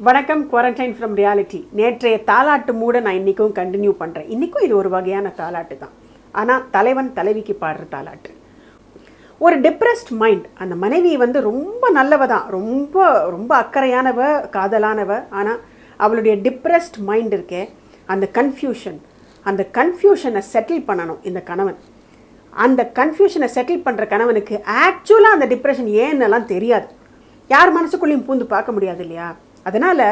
வணக்கம் quarantine from reality நேற்றைய தாலாட்டு மூட நான் இன்றைக்கும் கண்டினியூ பண்ணுறேன் இன்றைக்கும் இது ஒரு வகையான தாலாட்டு தான். ஆனால் தலைவன் தலைவிக்கு பாடுற தாலாட்டு. ஒரு டிப்ரெஸ்ட் மைண்ட் அந்த மனைவி வந்து ரொம்ப நல்லவ தான். ரொம்ப ரொம்ப அக்கறையானவ காதலானவ. ஆனால் அவளுடைய டிப்ரெஸ்ட் மைண்ட் இருக்கே அந்த கன்ஃபியூஷன் அந்த கன்ஃபியூஷனை செட்டில் பண்ணணும் இந்த கணவன். அந்த கன்ஃபியூஷனை செட்டில் பண்ணுற கணவனுக்கு ஆக்சுவலாக அந்த டிப்ரெஷன் ஏன்னெல்லாம் தெரியாது. யார் மனசுக்குள்ளேயும் பூந்து பார்க்க முடியாது இல்லையா? அதனால்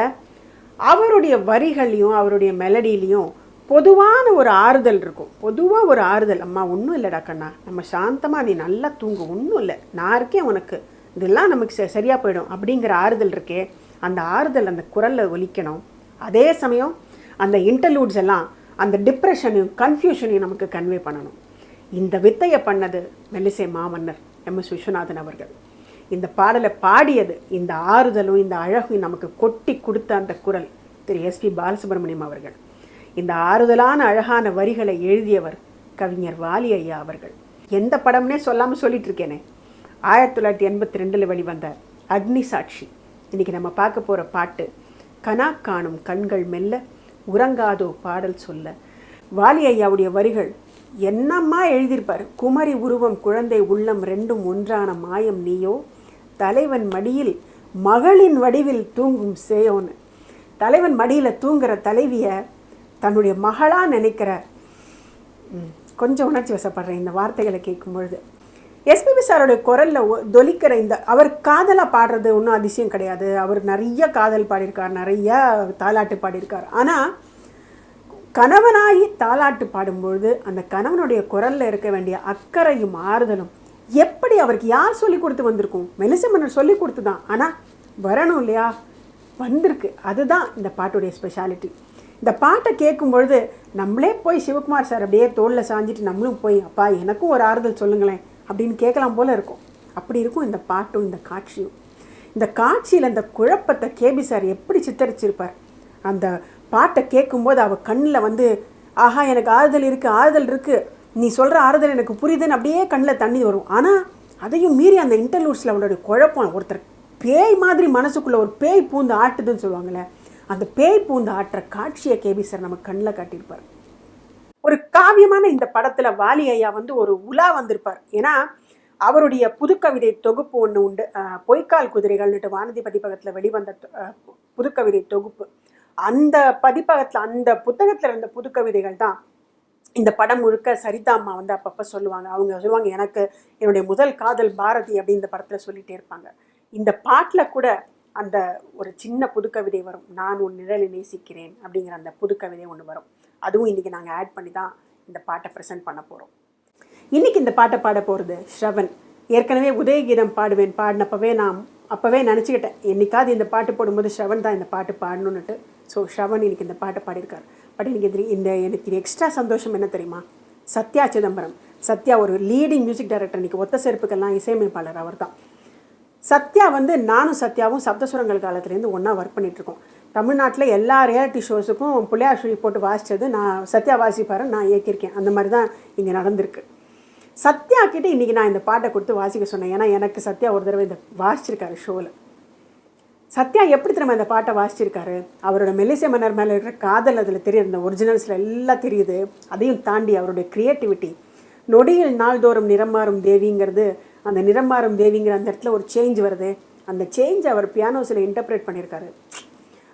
அவருடைய வரிகள்லையும் அவருடைய மெலடிலையும் பொதுவான ஒரு ஆறுதல் இருக்கும். பொதுவாக ஒரு ஆறுதல் அம்மா ஒன்றும் இல்லைடா கண்ணா நம்ம சாந்தமாக நீ நல்லா தூங்கு ஒன்றும் இல்லை நான் இருக்கேன் உனக்கு இதெல்லாம் நமக்கு ச சரியாக போயிடும் அப்படிங்கிற ஆறுதல் இருக்கே அந்த ஆறுதல் அந்த குரலில் ஒலிக்கணும். அதே சமயம் அந்த இன்டர்லூட்ஸ் எல்லாம் அந்த டிப்ரெஷனையும் கன்ஃபியூஷனையும் நமக்கு கன்வே பண்ணணும். இந்த வித்தையை பண்ணது மெல்லிசை மாமன்னர் எம். எஸ். விஸ்வநாதன் அவர்கள். இந்த பாடலை பாடியது இந்த ஆறுதலும் இந்த அழகும் நமக்கு கொட்டி கொடுத்த அந்த குரல் திரு எஸ்பி பாலசுப்ரமணியம் அவர்கள். இந்த ஆறுதலான அழகான வரிகளை எழுதியவர் கவிஞர் வாலி ஐயா அவர்கள். எந்த படம்னே சொல்லாமல் சொல்லிட்டு இருக்கேனே ஆயிரத்தி தொள்ளாயிரத்தி எண்பத்தி ரெண்டில் வெளிவந்த அக்னி சாட்சி. இன்னைக்கு நம்ம பார்க்க போகிற பாட்டு கனா காணும் கண்கள் மெல்ல உறங்காதோ பாடல் சொல்ல. வாலி ஐயாவுடைய வரிகள் என்னம்மா எழுதியிருப்பார்? குமரி உருவம் குழந்தை உள்ளம் ரெண்டும் ஒன்றான மாயம் நீயோ? தலைவன் மடியில் மகளின் வடிவில் தூங்கும் சேயோன்னு தலைவன் மடியில் தூங்குற தலைவியை தன்னுடைய மகளாக நினைக்கிற கொஞ்சம் உணர்ச்சி வசப்படுறேன் இந்த வார்த்தைகளை கேட்கும் பொழுது எஸ்பிபி சாரோடைய குரலில் தொலிக்கிற இந்த அவர் காதலாக பாடுறது ஒன்றும் அதிசயம் கிடையாது. அவர் நிறைய காதல் பாடியிருக்கார் நிறைய தாலாட்டு பாடியிருக்கார். ஆனால் கணவனாகி தாலாட்டு பாடும்பொழுது அந்த கணவனுடைய குரலில் இருக்க வேண்டிய அக்கறையும் ஆறுதலும் எப்படி அவருக்கு யார் சொல்லி கொடுத்து வந்திருக்கும்? மெலிச மன்னர் சொல்லி கொடுத்து தான் ஆனால் வரணும் இல்லையா? வந்திருக்கு. அதுதான் இந்த பாட்டுடைய ஸ்பெஷாலிட்டி இந்த பாட்டை கேட்கும் பொழுது நம்மளே போய் சிவகுமார் சார் அப்படியே தோளில் சாஞ்சிட்டு நம்மளும் போய் அப்பா எனக்கும் ஒரு ஆறுதல் சொல்லுங்களேன் அப்படின்னு கேட்கலாம் போல இருக்கும். அப்படி இருக்கும் இந்த பாட்டும் இந்த காட்சியும். இந்த காட்சியில் அந்த குழப்பத்தை கேபி சார் எப்படி சித்தரிச்சிருப்பார்? அந்த பாட்டை கேட்கும்போது அவள் கண்ணில் வந்து ஆஹா எனக்கு ஆறுதல் இருக்குது ஆறுதல் இருக்குது நீ சொல்கிற ஆறுதல் எனக்கு புரியுதுன்னு அப்படியே கண்ணில் தண்ணி வரும். ஆனால் அதையும் மீறி அந்த இன்டர்லூட்ஸில் அவனுடைய குழப்பம் ஒருத்தர் பேய் மாதிரி மனசுக்குள்ளே ஒரு பேய் பூந்து ஆட்டுதுன்னு சொல்லுவாங்கள்ல அந்த பேய் பூந்து ஆட்டுற காட்சியை கேபி சார் நம்ம கண்ணில் காட்டியிருப்பார். ஒரு காவியமான இந்த படத்தில் வாலி ஐயா வந்து ஒரு உலா வந்திருப்பார். ஏன்னா அவருடைய புதுக்கவிதை தொகுப்பு ஒன்று உண்டு. பொய்க்கால் குதிரைகள்னுட்டு வானதி பதிப்பகத்தில் வெளிவந்த புதுக்கவிதை தொகுப்பு. அந்த பதிப்பகத்தில் அந்த புத்தகத்தில் இருந்த புதுக்கவிதைகள் தான் இந்த படம் முழுக்க சரிதா அம்மா வந்து அப்பப்போ சொல்லுவாங்க. அவங்க சொல்லுவாங்க எனக்கு என்னுடைய முதல் காதல் பாரதி அப்படின்னு இந்த படத்தில் சொல்லிகிட்டே இருப்பாங்க. இந்த பாட்டில் கூட அந்த ஒரு சின்ன புதுக்கவிதை வரும். நான் உன் நிழலை நேசிக்கிறேன் அப்படிங்கிற அந்த புதுக்கவிதை ஒன்று வரும். அதுவும் இன்றைக்கி நாங்கள் ஆட் பண்ணி தான் இந்த பாட்டை ப்ரெசென்ட் பண்ண போகிறோம் இன்றைக்கி இந்த பாட்டை பாட போகிறது ஸ்ரவன். ஏற்கனவே உதயகீதம் பாடுவேன் பாடினப்பவே நான் அப்போவே நினச்சிக்கிட்டேன் என்றைக்காவது இந்த பாட்டு போடும்போது ஸ்ரவன் தான் இந்த பாட்டு பாடணுன்னுட்டு ஸோ ஸ்ரவன் இன்னைக்கு இந்த பாட்டை பாடியிருக்கார். பட் எனக்கு இது இந்த எனக்கு இது எக்ஸ்ட்ரா சந்தோஷம் என்ன தெரியுமா? சத்யா சிதம்பரம். சத்யா ஒரு லீடிங் மியூசிக் டைரக்டர் இன்றைக்கி ஒத்த செருப்புக்கெல்லாம் இசையமைப்பாளர் அவர் தான் சத்யா வந்து நானும் சத்யாவும் சப்தசுரங்கள் காலத்துலேருந்து ஒன்றா ஒர்க் பண்ணிகிட்ருக்கோம் தமிழ்நாட்டில் எல்லா ரியாலிட்டி ஷோஸுக்கும் பிள்ளையார் சொல்லி போட்டு வாசித்தது நான் சத்யா வாசிப்பார் நான் இயக்கியிருக்கேன். அந்த மாதிரி தான் இங்கே நடந்திருக்கு. சத்யா கிட்டே இன்றைக்கி நான் இந்த பாட்டை கொடுத்து வாசிக்க சொன்னேன். ஏன்னா எனக்கு சத்யா ஒரு தடவை இந்த வாசிச்சிருக்காரு ஷோவில் சத்யா எப்படி திரும்ப அந்த பாட்டை வாசிச்சிருக்காரு? அவரோட மெல்லிசை மன்னர் மேலே இருக்கிற காதல் அதில் தெரியுது. அந்த ஒரிஜினல்ஸில் எல்லாம் தெரியுது. அதையும் தாண்டி அவருடைய க்ரியேட்டிவிட்டி நொடியில் நாள்தோறும் நிறமாறும் தேவிங்கிறது அந்த நிறம் மாறும் தேவிங்கிற அந்த இடத்துல ஒரு சேஞ்ச் வருது. அந்த சேஞ்ச் அவர் பியானோஸில் இன்டர்பிரேட் பண்ணியிருக்காரு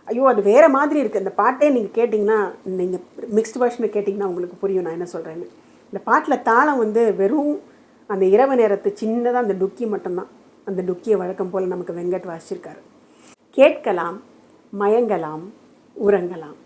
ஐயோ அது வேறு மாதிரி இருக்குது அந்த பாட்டே நீங்கள் கேட்டிங்கன்னா நீங்கள் மிக்ஸ்ட் வெர்ஷனை கேட்டிங்கன்னா உங்களுக்கு புரியும் நான் என்ன சொல்கிறேன்னு இந்த பாட்டில் தாளம் வந்து வெறும் அந்த இரவு நேரத்து சின்னதாக அந்த டுக்கி மட்டும்தான். அந்த டுக்கியை வழக்கம் போல் நமக்கு வெங்கட் வாசிச்சிருக்காரு. கேட்கலாம் மயங்கலாம் உறங்கலாம்.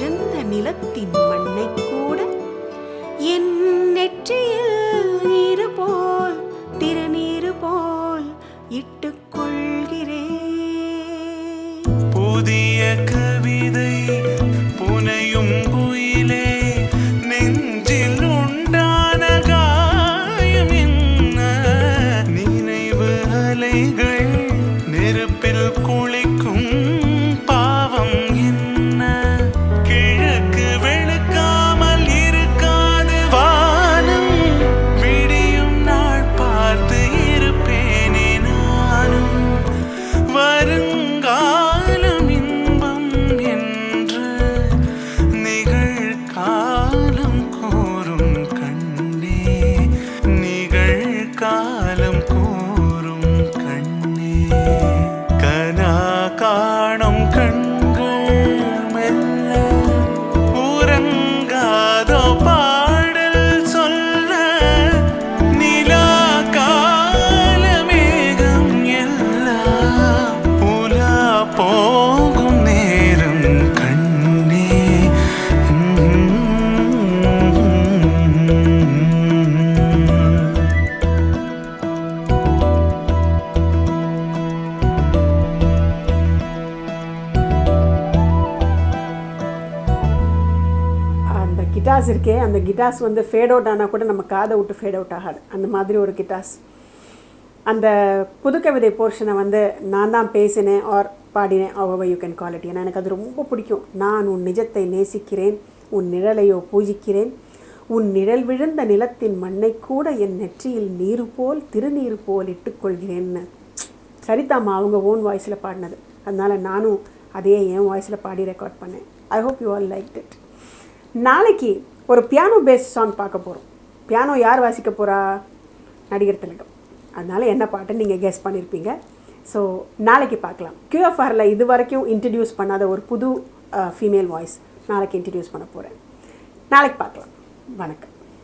நிழல் நிலத்தின் மண்ணை கூட என் நெற்றியில் நீரு போல் திருநீரு போல் இட்டு கிட்டார்ஸ் இருக்கே அந்த கிட்டார்ஸ் வந்து ஃபேட் அவுட் ஆனால் கூட நம்ம காதை விட்டு ஃபேட் அவுட் ஆகாது. அந்த மாதிரி ஒரு கிட்டார்ஸ் அந்த புதுக்கவிதை போர்ஷனை வந்து நான் தான் பேசினேன் ஆர் பாடினேன் அவ யூ கேன் கால் இட் ஏன்னா எனக்கு அது ரொம்ப பிடிக்கும். நான் உன் நிஜத்தை நேசிக்கிறேன் உன் நிழலையோ பூஜிக்கிறேன். உன் நிழல் விழுந்த நிலத்தின் மண்ணை கூட என் நெற்றியில் நீரு போல் திருநீர் போல் இட்டுக்கொள்கிறேன்னு. சரிதாம்மா அவங்க ஓன் வாய்ஸில் பாடினது. அதனால் நானும் அதையே என் வாய்ஸில் பாடி ரெக்கார்ட் பண்ணேன். I hope you all like it நாளைக்கு ஒரு பியானோ பேஸ் சாங் பார்க்க போகிறோம் பியானோ யார் வாசிக்க போகிறா நடிகர் திலகம். அதனால் என்ன பாட்டு நீங்கள் கெஸ் பண்ணியிருப்பீங்க ஸோ நாளைக்கு பார்க்கலாம். கியூஎஃப்ஆரில் இது வரைக்கும் இன்ட்ரடியூஸ் பண்ணாத ஒரு புது ஃபீமேல் வாய்ஸ் நாளைக்கு இன்ட்ரடியூஸ் பண்ண போகிறேன் நாளைக்கு பார்க்கலாம். வணக்கம்.